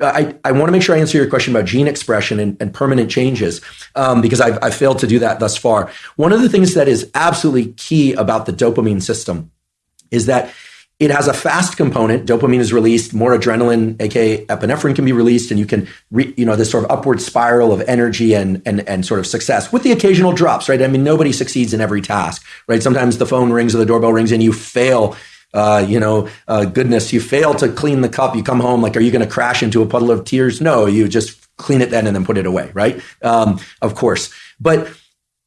I, I want to make sure I answer your question about gene expression and, and permanent changes um, because I've, I've failed to do that thus far. One of the things that is absolutely key about the dopamine system is that it has a fast component. Dopamine is released, more adrenaline, aka epinephrine, can be released, and you can, re, you know, this sort of upward spiral of energy and and and sort of success with the occasional drops, right? I mean, nobody succeeds in every task, right? Sometimes the phone rings or the doorbell rings and you fail. Uh, you know, uh, goodness, you fail to clean the cup. You come home like, are you going to crash into a puddle of tears? No, you just clean it then and then put it away, right? Um, of course, but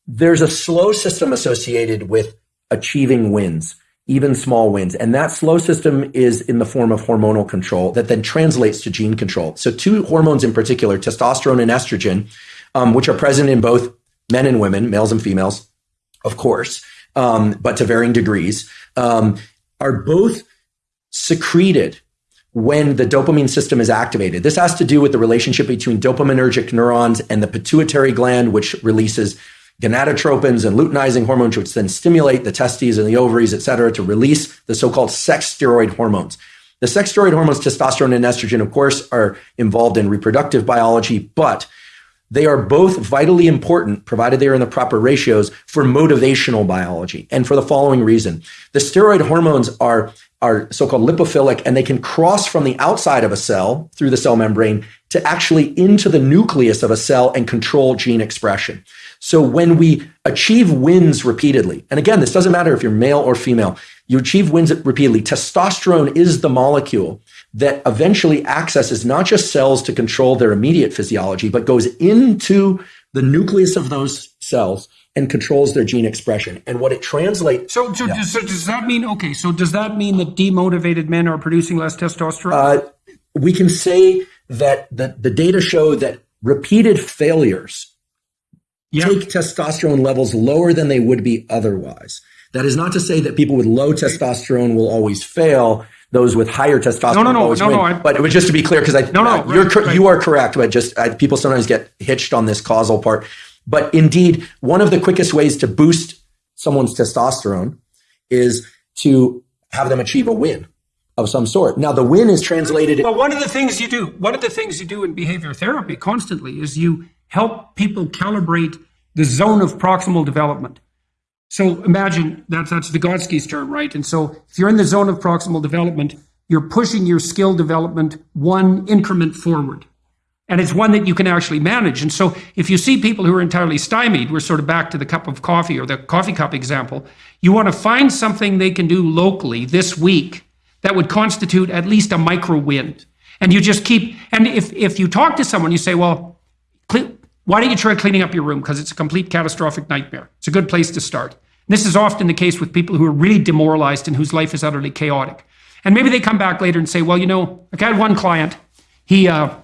there's a slow system associated with achieving wins even small wins. And that slow system is in the form of hormonal control that then translates to gene control. So, two hormones in particular, testosterone and estrogen, um, which are present in both men and women, males and females, of course, um, but to varying degrees, um, are both secreted when the dopamine system is activated. This has to do with the relationship between dopaminergic neurons and the pituitary gland, which releases gonadotropins and luteinizing hormones, which then stimulate the testes and the ovaries, et cetera, to release the so-called sex steroid hormones. The sex steroid hormones, testosterone and estrogen, of course, are involved in reproductive biology, but they are both vitally important, provided they are in the proper ratios, for motivational biology. And for the following reason the steroid hormones are, are so called lipophilic, and they can cross from the outside of a cell through the cell membrane to actually into the nucleus of a cell and control gene expression. So when we achieve wins repeatedly, and again, this doesn't matter if you're male or female, you achieve wins repeatedly. Testosterone is the molecule that eventually accesses not just cells to control their immediate physiology, but goes into the nucleus of those cells and controls their gene expression. And what it translates. So, so, yeah. does, so does that mean okay? So does that mean that demotivated men are producing less testosterone? Uh, we can say that the, the data show that repeated failures yep. take testosterone levels lower than they would be otherwise. That is not to say that people with low testosterone will always fail. Those with higher testosterone no, no, no, always no, win. No, I, but it was just to be clear because I no, no, you're right, right. you are correct, but just uh, people sometimes get hitched on this causal part. But indeed, one of the quickest ways to boost someone's testosterone is to have them achieve a win of some sort. Now, the win is translated. Well, one of the things you do, one of the things you do in behavior therapy constantly is you help people calibrate the zone of proximal development. So imagine that's that's Vygotsky's term, right? And so if you're in the zone of proximal development, you're pushing your skill development one increment forward. And it's one that you can actually manage. And so if you see people who are entirely stymied, we're sort of back to the cup of coffee or the coffee cup example, you want to find something they can do locally this week that would constitute at least a micro win. And you just keep, and if, if you talk to someone, you say, well, why don't you try cleaning up your room? Because it's a complete catastrophic nightmare. It's a good place to start. And this is often the case with people who are really demoralized and whose life is utterly chaotic. And maybe they come back later and say, well, you know, I had one client, he, uh,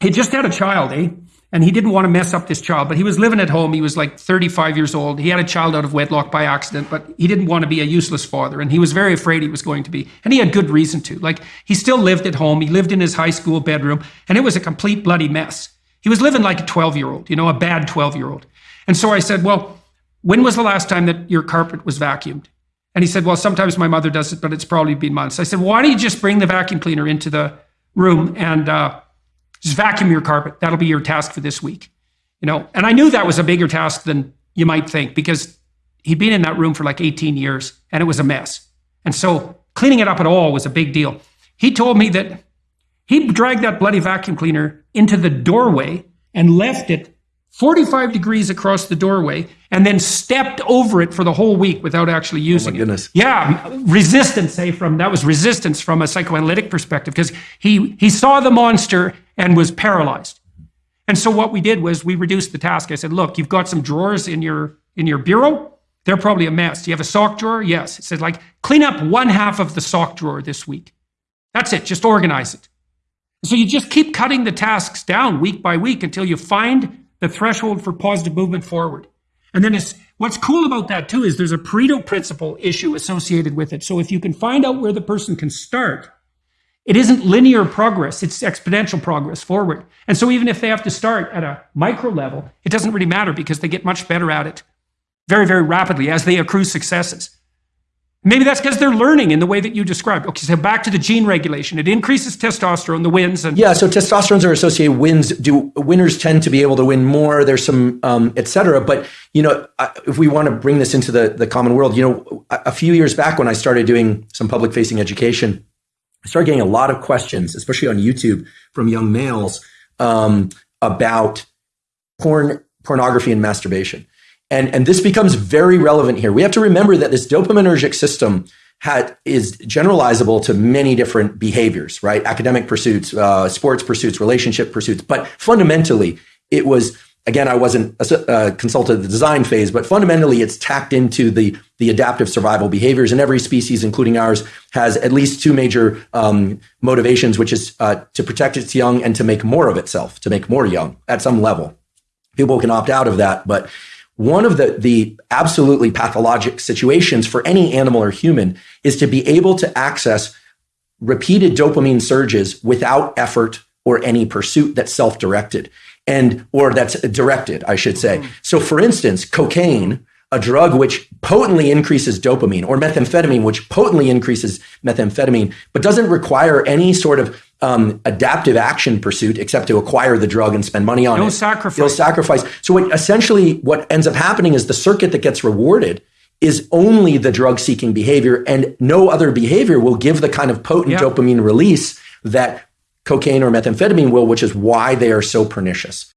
he just had a child, eh? And he didn't want to mess up this child, but he was living at home. He was like 35 years old. He had a child out of wedlock by accident, but he didn't want to be a useless father. And he was very afraid he was going to be. And he had good reason to. Like, he still lived at home. He lived in his high school bedroom, and it was a complete bloody mess. He was living like a 12 year old, you know, a bad 12 year old. And so I said, Well, when was the last time that your carpet was vacuumed? And he said, Well, sometimes my mother does it, but it's probably been months. I said, Why don't you just bring the vacuum cleaner into the room and uh, just vacuum your carpet? That'll be your task for this week. You know, and I knew that was a bigger task than you might think because he'd been in that room for like 18 years and it was a mess. And so cleaning it up at all was a big deal. He told me that he dragged that bloody vacuum cleaner into the doorway and left it 45 degrees across the doorway and then stepped over it for the whole week without actually using oh my goodness. it. Yeah, resistance, say from that was resistance from a psychoanalytic perspective because he he saw the monster and was paralyzed. And so what we did was we reduced the task. I said, "Look, you've got some drawers in your in your bureau. They're probably a mess. Do you have a sock drawer? Yes." It said, "Like clean up one half of the sock drawer this week. That's it. Just organize it." So you just keep cutting the tasks down week by week until you find the threshold for positive movement forward. And then it's, what's cool about that too is there's a Pareto principle issue associated with it. So if you can find out where the person can start, it isn't linear progress, it's exponential progress forward. And so even if they have to start at a micro level, it doesn't really matter because they get much better at it very, very rapidly as they accrue successes. Maybe that's because they're learning in the way that you described. Okay, so back to the gene regulation. It increases testosterone, the wins, and yeah. So testosterones are associated. Wins do winners tend to be able to win more. There's some um, et cetera. But you know, if we want to bring this into the the common world, you know, a few years back when I started doing some public facing education, I started getting a lot of questions, especially on YouTube, from young males um, about porn, pornography, and masturbation. And, and this becomes very relevant here. We have to remember that this dopaminergic system had, is generalizable to many different behaviors, right? Academic pursuits, uh, sports pursuits, relationship pursuits. But fundamentally, it was again, I wasn't a, uh, consulted the design phase, but fundamentally, it's tacked into the the adaptive survival behaviors. And every species, including ours, has at least two major um, motivations, which is uh, to protect its young and to make more of itself, to make more young at some level. People can opt out of that, but one of the, the absolutely pathologic situations for any animal or human is to be able to access repeated dopamine surges without effort or any pursuit that's self-directed and or that's directed, I should say. Mm-hmm. So for instance, cocaine a drug which potently increases dopamine, or methamphetamine, which potently increases methamphetamine, but doesn't require any sort of um, adaptive action pursuit except to acquire the drug and spend money on no it. No sacrifice. No sacrifice. So what, essentially, what ends up happening is the circuit that gets rewarded is only the drug seeking behavior, and no other behavior will give the kind of potent dopamine release that cocaine or methamphetamine will, which is why they are so pernicious.